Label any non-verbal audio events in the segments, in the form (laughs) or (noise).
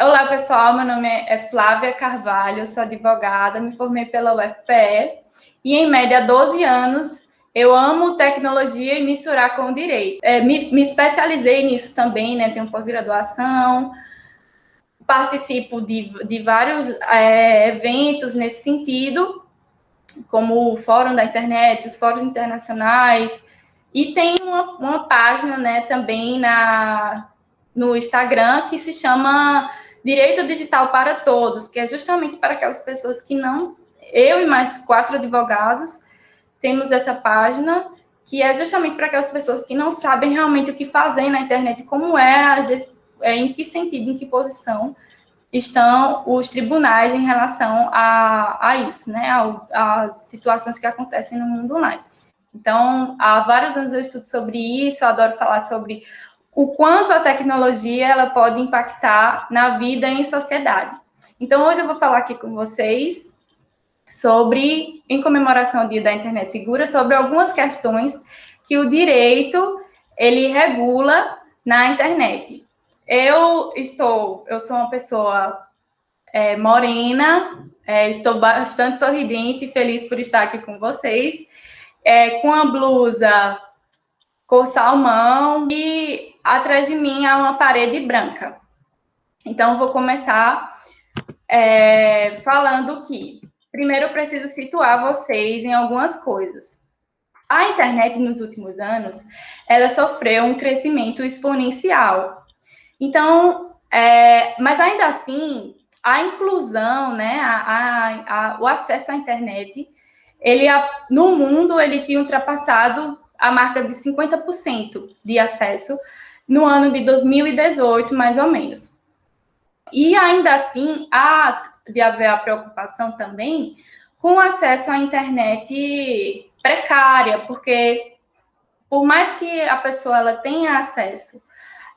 Olá, pessoal. Meu nome é Flávia Carvalho, sou advogada, me formei pela UFPE e, em média, há 12 anos, eu amo tecnologia e misturar com o direito. É, me, me, especializei nisso também, né? Tenho pós-graduação, participo de, de vários é, eventos nesse sentido, como o Fórum da Internet, os fóruns internacionais, e tem uma, uma página né, também na, no Instagram que se chama Direito Digital para Todos, que é justamente para aquelas pessoas que não. Eu e mais quatro advogados temos essa página, que é justamente para aquelas pessoas que não sabem realmente o que fazer na internet, como é, é em que sentido, em que posição estão os tribunais em relação a, a isso, né, às situações que acontecem no mundo online. Então, há vários anos eu estudo sobre isso, eu adoro falar sobre o quanto a tecnologia ela pode impactar na vida em sociedade. Então, hoje eu vou falar aqui com vocês sobre, em comemoração ao Dia da Internet Segura, sobre algumas questões que o direito ele regula na internet. Eu estou, eu sou uma pessoa é, morena, é, estou bastante sorridente e feliz por estar aqui com vocês, é, com a blusa cor salmão e atrás de mim há uma parede branca. Então, vou começar é, falando que, primeiro, eu preciso situar vocês em algumas coisas. A internet, nos últimos anos, ela sofreu um crescimento exponencial. Então, é, mas ainda assim, a inclusão, né, a, a, a, o acesso à internet, ele, no mundo, ele tinha ultrapassado a marca de 50% de acesso no ano de 2018, mais ou menos. E ainda assim, há de haver a preocupação também com acesso à internet precária, porque por mais que a pessoa ela tenha acesso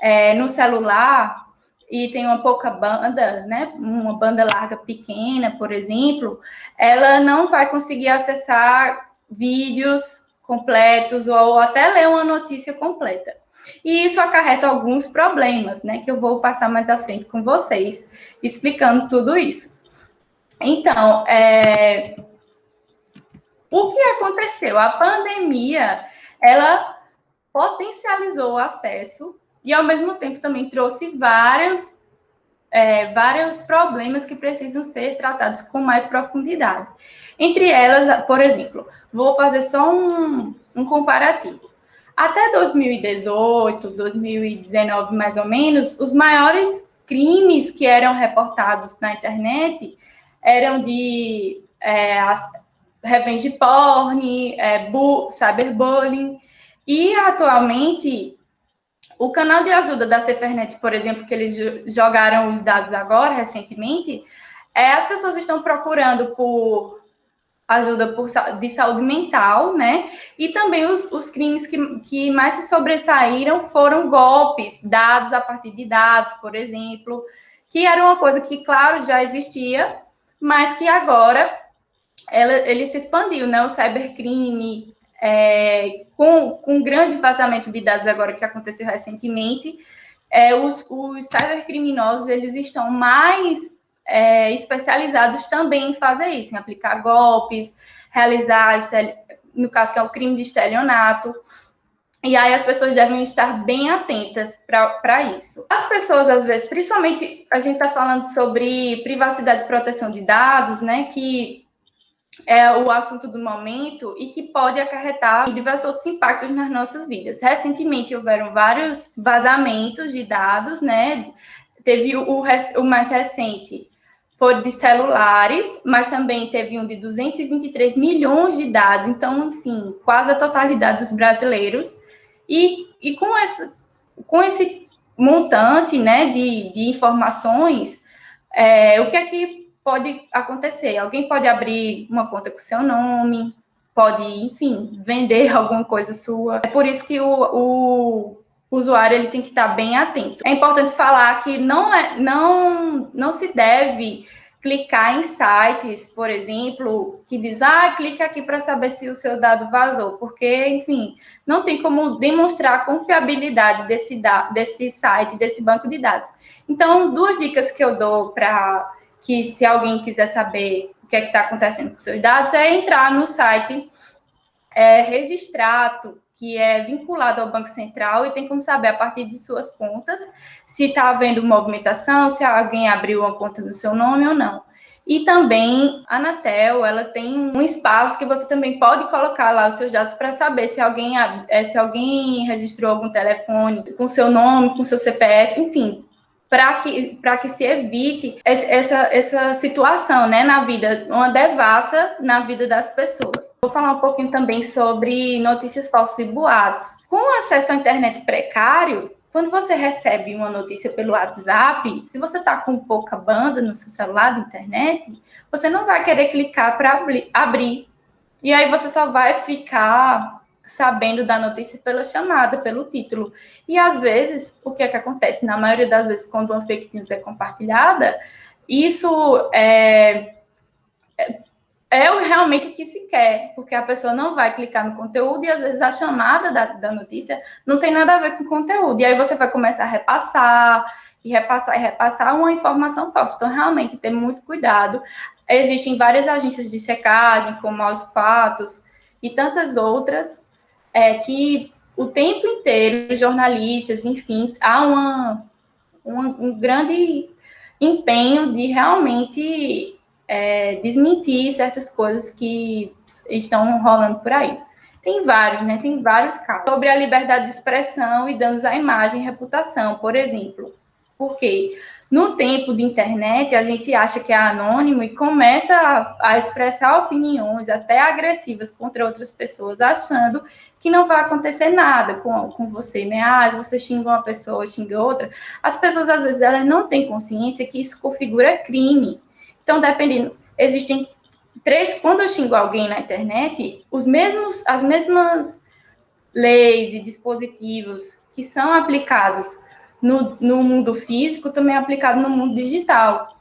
é, no celular e tenha uma pouca banda, né, uma banda larga pequena, por exemplo, ela não vai conseguir acessar vídeos completos ou até ler uma notícia completa. E isso acarreta alguns problemas, né, que eu vou passar mais à frente com vocês, explicando tudo isso. Então, é, o que aconteceu? A pandemia, ela potencializou o acesso e, ao mesmo tempo, também trouxe vários, é, vários problemas que precisam ser tratados com mais profundidade. Entre elas, por exemplo, vou fazer só um, um comparativo. Até 2018, 2019, mais ou menos, os maiores crimes que eram reportados na internet eram de é, revenge porn, é, cyberbullying, e atualmente o canal de ajuda da Cefernet, por exemplo, que eles jogaram os dados agora, recentemente, é, as pessoas estão procurando por ajuda por, de saúde mental, né? E também os, os crimes que, que mais se sobressaíram foram golpes dados a partir de dados, por exemplo, que era uma coisa que, claro, já existia, mas que agora ela, ele se expandiu, né? O cybercrime, é, com, com grande vazamento de dados agora que aconteceu recentemente, é, os, os cybercriminosos, eles estão mais é, especializados também em fazer isso, em aplicar golpes, realizar, no caso que é o crime de estelionato. E aí as pessoas devem estar bem atentas para isso. As pessoas, às vezes, principalmente a gente está falando sobre privacidade e proteção de dados, né? Que é o assunto do momento e que pode acarretar diversos outros impactos nas nossas vidas. Recentemente houveram vários vazamentos de dados, né? Teve o, o mais recente, foi de celulares, mas também teve um de 223 milhões de dados, então, enfim, quase a totalidade dos brasileiros. E, e com, esse, com esse montante né, de, de informações, é, o que é que pode acontecer? Alguém pode abrir uma conta com seu nome, pode, enfim, vender (laughs) alguma coisa sua. É por isso que o, o o usuário ele tem que estar bem atento. É importante falar que não, é, não, não se deve clicar em sites, por exemplo, que diz, ah, clique aqui para saber se o seu dado vazou, porque, enfim, não tem como demonstrar a confiabilidade desse, desse site, desse banco de dados. Então, duas dicas que eu dou para que, se alguém quiser saber o que é está acontecendo com seus dados, é entrar no site é, Registrato, que é vinculado ao Banco Central e tem como saber a partir de suas contas se está havendo movimentação, se alguém abriu uma conta no seu nome ou não. E também a Anatel, ela tem um espaço que você também pode colocar lá os seus dados para saber se alguém, é, se alguém registrou algum telefone com seu nome, com seu CPF, enfim, para que, que se evite essa, essa situação né, na vida, uma devassa na vida das pessoas. Vou falar um pouquinho também sobre notícias falsas e boatos. Com acesso à internet precário, quando você recebe uma notícia pelo WhatsApp, se você está com pouca banda no seu celular de internet, você não vai querer clicar para abrir. E aí você só vai ficar sabendo da notícia pela chamada, pelo título. E às vezes, o que é que acontece? Na maioria das vezes, quando uma fake news é compartilhada, isso é, é, é realmente o que se quer, porque a pessoa não vai clicar no conteúdo e às vezes a chamada da, da notícia não tem nada a ver com o conteúdo. E aí você vai começar a repassar, e repassar e repassar uma informação falsa. Então, realmente, ter muito cuidado. Existem várias agências de secagem, como aos fatos e tantas outras, é que o tempo inteiro, jornalistas, enfim, há uma, uma um grande empenho de realmente é, desmentir certas coisas que estão rolando por aí. Tem vários, né? Tem vários casos. Sobre a liberdade de expressão e danos à imagem e reputação, por exemplo. Porque no tempo de internet, a gente acha que é anônimo e começa a, a expressar opiniões até agressivas contra outras pessoas, achando que não vai acontecer nada com, com você, né? Ah, você xinga uma pessoa, xinga outra. As pessoas, às vezes, elas não têm consciência que isso configura crime. Então, dependendo, existem três, quando eu xingo alguém na internet, os mesmos, as mesmas leis e dispositivos que são aplicados no, no mundo físico, também é aplicado no mundo digital.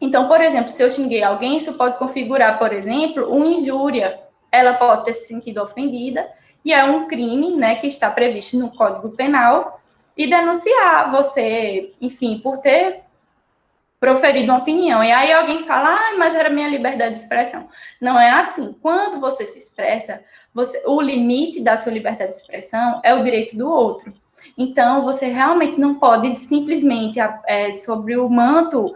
Então, por exemplo, se eu xinguei alguém, isso pode configurar, por exemplo, uma injúria. Ela pode ter se sentido ofendida, e é um crime, né, que está previsto no Código Penal, e denunciar você, enfim, por ter proferido uma opinião. E aí alguém fala, ah, mas era minha liberdade de expressão. Não é assim. Quando você se expressa, você, o limite da sua liberdade de expressão é o direito do outro. Então, você realmente não pode simplesmente, é, sobre o manto,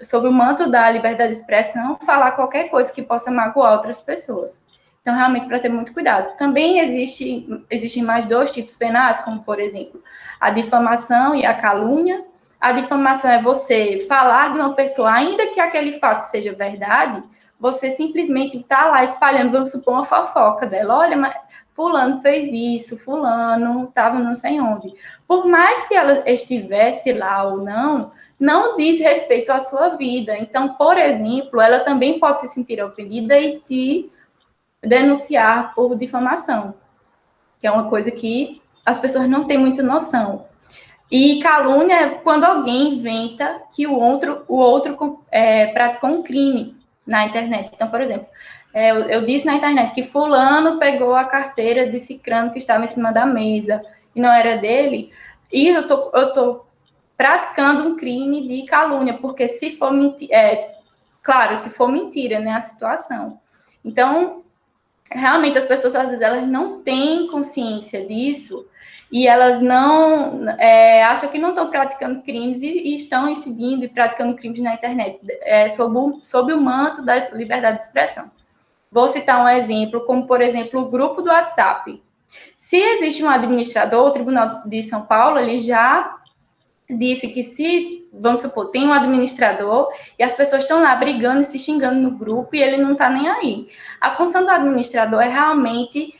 sobre o manto da liberdade de expressão, falar qualquer coisa que possa magoar outras pessoas. Então, realmente, para ter muito cuidado. Também existe, existem mais dois tipos penais, como, por exemplo, a difamação e a calúnia. A difamação é você falar de uma pessoa, ainda que aquele fato seja verdade, você simplesmente está lá espalhando, vamos supor, uma fofoca dela. Olha, mas fulano fez isso, fulano estava não sei onde. Por mais que ela estivesse lá ou não, não diz respeito à sua vida. Então, por exemplo, ela também pode se sentir ofendida e te denunciar por difamação, que é uma coisa que as pessoas não têm muita noção. E calúnia é quando alguém inventa que o outro, o outro é, praticou um crime na internet. Então, por exemplo, é, eu, eu, disse na internet que fulano pegou a carteira de cicrano que estava em cima da mesa e não era dele, e eu tô, eu tô praticando um crime de calúnia, porque se for mentira, é, claro, se for mentira, né, a situação. Então, realmente as pessoas às vezes elas não têm consciência disso e elas não é, acham que não estão praticando crimes e, e, estão incidindo e praticando crimes na internet é, sob, o, sob o manto da liberdade de expressão. Vou citar um exemplo, como por exemplo o grupo do WhatsApp. Se existe um administrador, o Tribunal de São Paulo ele já disse que se, vamos supor, tem um administrador e as pessoas estão lá brigando e se xingando no grupo e ele não está nem aí. A função do administrador é realmente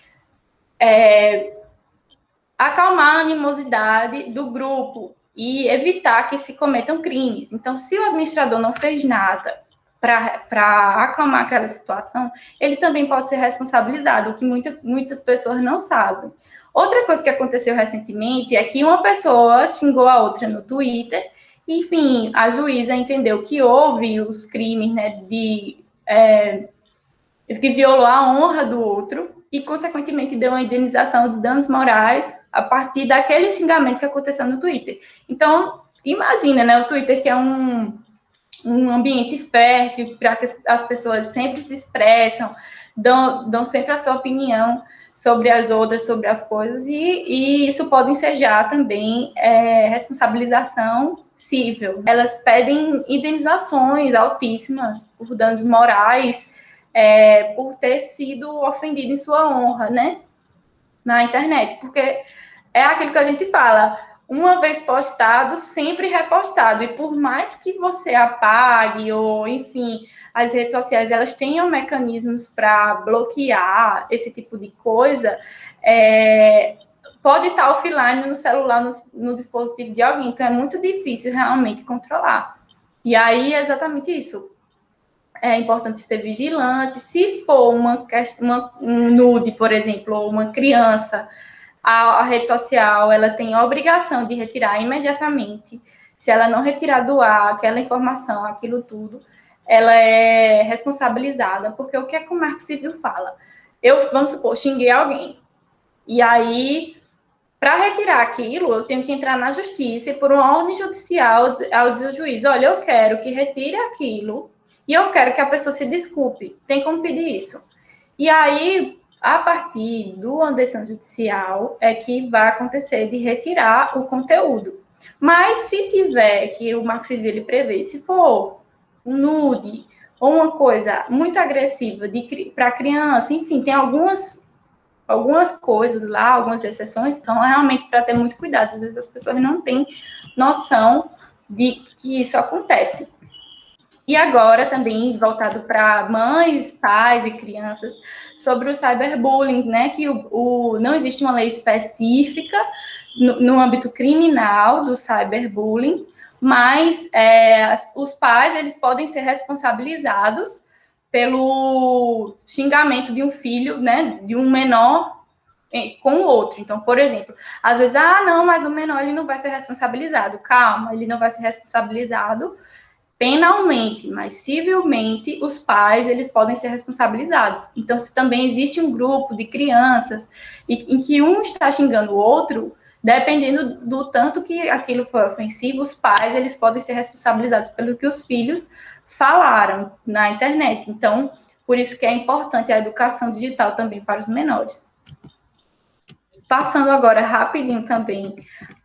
é, acalmar a animosidade do grupo e evitar que se cometam crimes. Então, se o administrador não fez nada para acalmar aquela situação, ele também pode ser responsabilizado, o que muita, muitas pessoas não sabem. Outra coisa que aconteceu recentemente é que uma pessoa xingou a outra no Twitter Enfim, a juíza entendeu que houve os crimes né, de é, que violou a honra do outro e, consequentemente, deu uma indenização de danos morais a partir daquele xingamento que aconteceu no Twitter. Então, imagina, né, o Twitter que é um, um ambiente fértil para que as pessoas sempre se expressam, dão, dão sempre a sua opinião sobre as outras, sobre as coisas, e, e isso pode ensejar também é, responsabilização civil. Elas pedem indenizações altíssimas por danos morais, é, por ter sido ofendido em sua honra, né? Na internet, porque é aquilo que a gente fala, uma vez postado, sempre repostado, e por mais que você apague, ou enfim, as redes sociais elas tenham mecanismos para bloquear esse tipo de coisa, é, pode estar offline no celular, no, no, dispositivo de alguém. Então, é muito difícil realmente controlar. E aí é exatamente isso. É importante ser vigilante. Se for uma, uma um nude, por exemplo, ou uma criança, a, a rede social ela tem a obrigação de retirar imediatamente. Se ela não retirar do ar aquela informação, aquilo tudo, ela é responsabilizada, porque o que, é que o Marco Civil fala? Eu, vamos supor, xinguei alguém. E aí, para retirar aquilo, eu tenho que entrar na justiça e por uma ordem judicial ao dizer ao juiz, olha, eu quero que retire aquilo e eu quero que a pessoa se desculpe. Tem como pedir isso. E aí, a partir do decisão judicial, é que vai acontecer de retirar o conteúdo. Mas se tiver, que o Marco Civil ele prevê, se for um nude ou uma coisa muito agressiva para criança, enfim, tem algumas algumas coisas lá, algumas exceções, então é realmente para ter muito cuidado. Às vezes as pessoas não têm noção de que isso acontece. E agora também voltado para mães, pais e crianças sobre o cyberbullying, né? Que o, o não existe uma lei específica no, no âmbito criminal do cyberbullying, mas é, os pais eles podem ser responsabilizados pelo xingamento de um filho, né, de um menor com o outro. Então, por exemplo, às vezes, ah, não, mas o menor ele não vai ser responsabilizado. Calma, ele não vai ser responsabilizado penalmente, mas civilmente os pais eles podem ser responsabilizados. Então, se também existe um grupo de crianças em que um está xingando o outro, dependendo do tanto que aquilo foi ofensivo, os pais eles podem ser responsabilizados pelo que os filhos falaram na internet. Então, por isso que é importante a educação digital também para os menores. Passando agora rapidinho também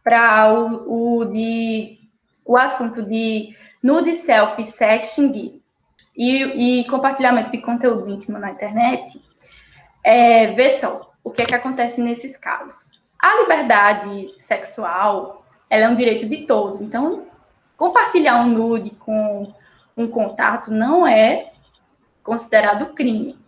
para o, o, de, o assunto de nude selfie, sexting e, e compartilhamento de conteúdo íntimo na internet, é, vê só o que é que acontece nesses casos. A liberdade sexual, ela é um direito de todos. Então, compartilhar um nude com um contato não é considerado crime.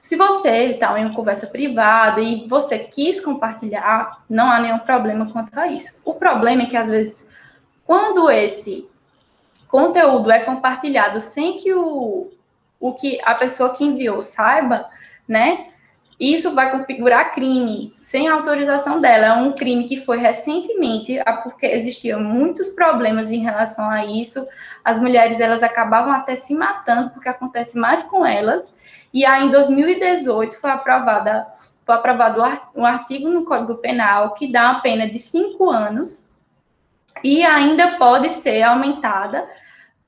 Se você está em uma conversa privada e você quis compartilhar, não há nenhum problema quanto a isso. O problema é que, às vezes, quando esse conteúdo é compartilhado sem que o, o que a pessoa que enviou saiba, né? Isso vai configurar crime sem autorização dela. É um crime que foi recentemente, porque existiam muitos problemas em relação a isso. As mulheres elas acabavam até se matando porque acontece mais com elas. E aí, em 2018 foi aprovada foi aprovado um artigo no Código Penal que dá uma pena de cinco anos e ainda pode ser aumentada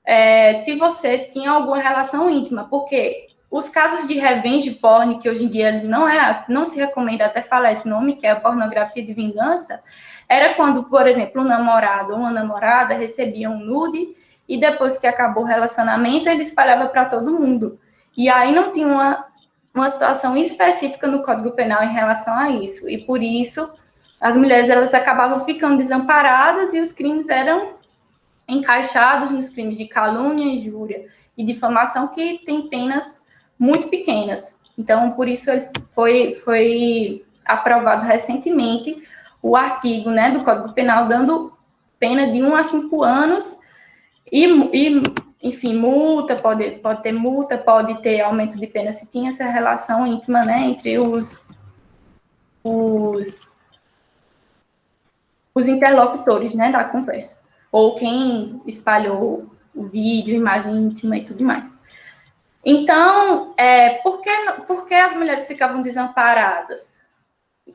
é, se você tinha alguma relação íntima, porque os casos de revenge porn, que hoje em dia não é, não se recomenda até falar esse nome, que é a pornografia de vingança, era quando, por exemplo, um namorado ou uma namorada recebia um nude e depois que acabou o relacionamento, ele espalhava para todo mundo. E aí não tinha uma, uma situação específica no Código Penal em relação a isso. E por isso as mulheres elas acabavam ficando desamparadas e os crimes eram encaixados nos crimes de calúnia, injúria e difamação que têm penas muito pequenas. Então, por isso foi, foi aprovado recentemente o artigo né, do Código Penal dando pena de 1 a 5 anos e, e, enfim, multa, pode, pode ter multa, pode ter aumento de pena se tinha essa relação íntima né, entre os, os, os interlocutores né, da conversa. Ou quem espalhou o vídeo, imagem íntima e tudo mais. Então, é, por, que, por que as mulheres ficavam desamparadas?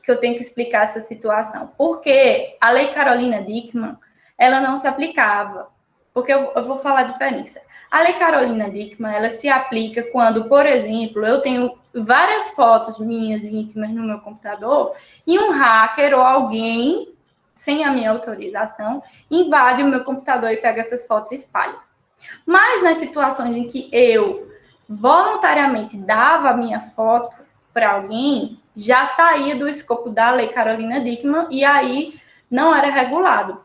Que eu tenho que explicar essa situação. Porque a Lei Carolina Dickmann, ela não se aplicava. Porque eu, eu vou falar a diferença. A Lei Carolina Dickmann, ela se aplica quando, por exemplo, eu tenho várias fotos minhas íntimas no meu computador e um hacker ou alguém, sem a minha autorização, invade o meu computador e pega essas fotos e espalha. Mas nas situações em que eu voluntariamente dava a minha foto para alguém, já saía do escopo da Lei Carolina Dickmann e aí não era regulado.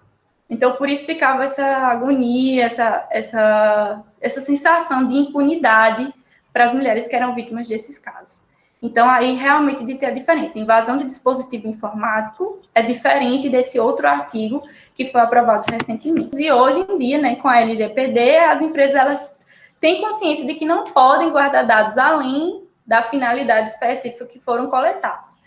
Então, por isso ficava essa agonia, essa, essa, essa sensação de impunidade para as mulheres que eram vítimas desses casos. Então, aí realmente de ter a diferença. Invasão de dispositivo informático é diferente desse outro artigo que foi aprovado recentemente. E hoje em dia, né, com a LGPD, as empresas elas têm consciência de que não podem guardar dados além da finalidade específica que foram coletados.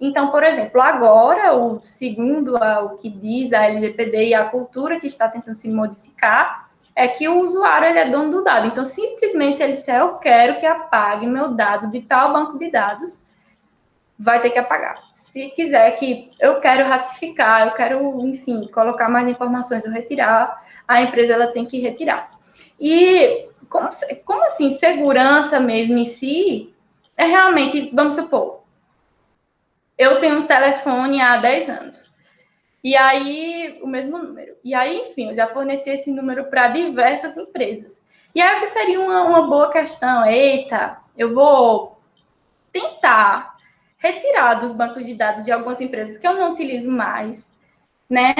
Então, por exemplo, agora, o segundo o que diz a LGPD e a cultura que está tentando se modificar, é que o usuário ele é dono do dado. Então, simplesmente, ele disser, eu quero que apague meu dado de tal banco de dados, vai ter que apagar. Se quiser que eu quero ratificar, eu quero, enfim, colocar mais informações ou retirar, a empresa ela tem que retirar. E como, como assim, segurança mesmo em si, é realmente, vamos supor, eu tenho um telefone há 10 anos. E aí, o mesmo número. E aí, enfim, eu já forneci esse número para diversas empresas. E aí, o que seria uma, uma boa questão? Eita, eu vou tentar retirar dos bancos de dados de algumas empresas que eu não utilizo mais, né?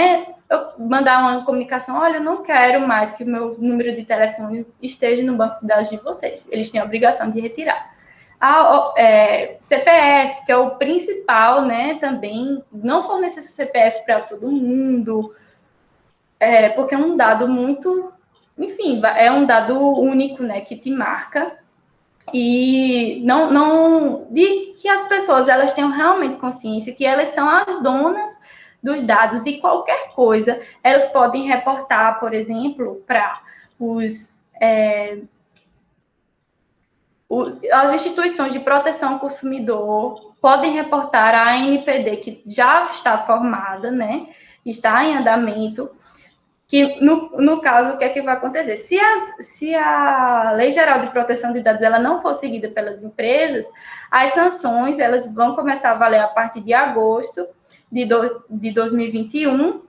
Eu mandar uma comunicação, olha, eu não quero mais que o meu número de telefone esteja no banco de dados de vocês. Eles têm a obrigação de retirar. A é, CPF, que é o principal, né, também, não fornecer CPF para todo mundo, é, porque é um dado muito, enfim, é um dado único, né, que te marca, e não, não, de que as pessoas, elas tenham realmente consciência que elas são as donas dos dados e qualquer coisa, elas podem reportar, por exemplo, para os... É, as instituições de proteção ao consumidor podem reportar a ANPD, que já está formada, né, está em andamento, que no, no caso, o que é que vai acontecer? Se, as, se a Lei Geral de Proteção de Dados ela não for seguida pelas empresas, as sanções elas vão começar a valer a partir de agosto de, do, de 2021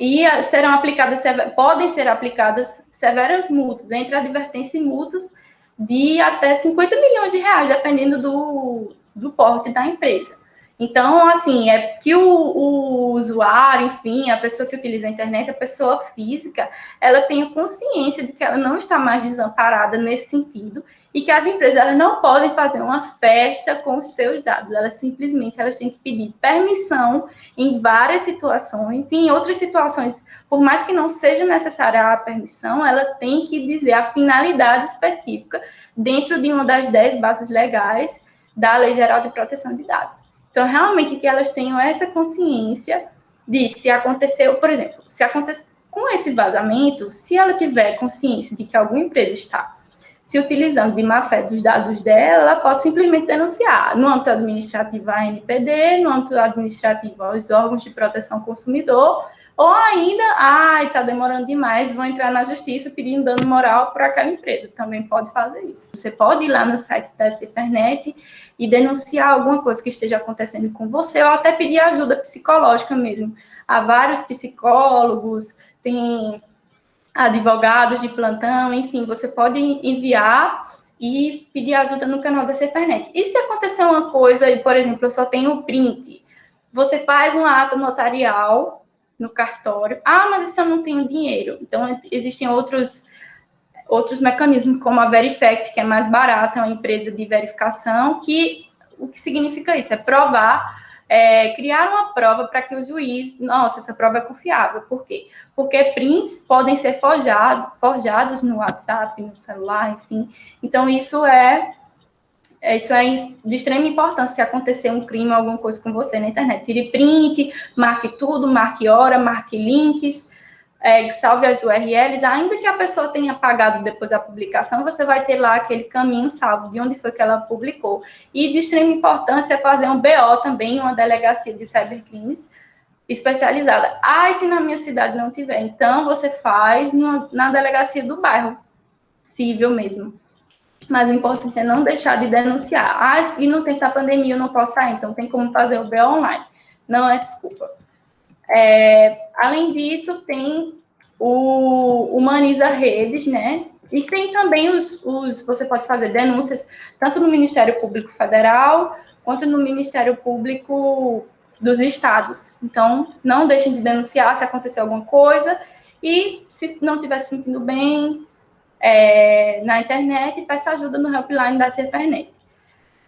e serão aplicadas, podem ser aplicadas severas multas, entre advertência e multas, de até 50 milhões de reais, dependendo do, do porte da empresa. Então, assim, é que o, o, usuário, enfim, a pessoa que utiliza a internet, a pessoa física, ela tenha consciência de que ela não está mais desamparada nesse sentido e que as empresas elas não podem fazer uma festa com os seus dados. Elas simplesmente elas têm que pedir permissão em várias situações e em outras situações, por mais que não seja necessária a permissão, ela tem que dizer a finalidade específica dentro de uma das dez bases legais da Lei Geral de Proteção de Dados. Então, realmente, que elas tenham essa consciência de se aconteceu, por exemplo, se acontecer com esse vazamento, se ela tiver consciência de que alguma empresa está se utilizando de má fé dos dados dela, ela pode simplesmente denunciar. No âmbito administrativo à NPD, no âmbito administrativo aos órgãos de proteção ao consumidor ou ainda, ai, ah, está demorando demais, vão entrar na justiça pedindo dano moral para aquela empresa. Também pode fazer isso. Você pode ir lá no site da Cifernet e denunciar alguma coisa que esteja acontecendo com você, ou até pedir ajuda psicológica mesmo. Há vários psicólogos, tem advogados de plantão, enfim, você pode enviar e pedir ajuda no canal da Cifernet. E se acontecer uma coisa, por exemplo, eu só tenho o print, você faz um ato notarial no cartório. Ah, mas isso eu não tenho dinheiro. Então, existem outros, outros mecanismos, como a Verifact, que é mais barata, é uma empresa de verificação, que o que significa isso? É provar, é, criar uma prova para que o juiz, nossa, essa prova é confiável. Por quê? Porque prints podem ser forjado, forjados no WhatsApp, no celular, enfim. Então, isso é é, isso é de extrema importância se acontecer um crime, alguma coisa com você na internet. Tire print, marque tudo, marque hora, marque links, é, salve as URLs, ainda que a pessoa tenha apagado depois da publicação, você vai ter lá aquele caminho salvo de onde foi que ela publicou. E de extrema importância é fazer um BO também, uma delegacia de cybercrimes especializada. Ah, e se na minha cidade não tiver? Então, você faz numa, na delegacia do bairro, civil mesmo. Mas o importante é não deixar de denunciar. Ah, e não tem a pandemia, eu não posso sair, então tem como fazer o BO online. Não é desculpa. É, além disso, tem o Humaniza Redes, né? E tem também os, os, você pode fazer denúncias tanto no Ministério Público Federal quanto no Ministério Público dos estados. Então, não deixem de denunciar se acontecer alguma coisa e se não estiver se sentindo bem é, na internet, peça ajuda no helpline da Cefernet.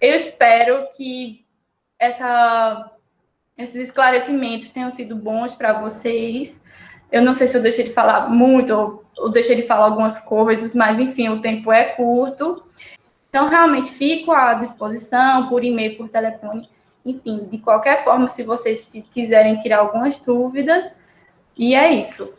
Eu espero que essa esses esclarecimentos tenham sido bons para vocês. Eu não sei se eu deixei de falar muito ou, ou deixei de falar algumas coisas, mas enfim, o tempo é curto. Então, realmente, fico à disposição por e-mail, por telefone, enfim, de qualquer forma, se vocês quiserem tirar algumas dúvidas. E é isso.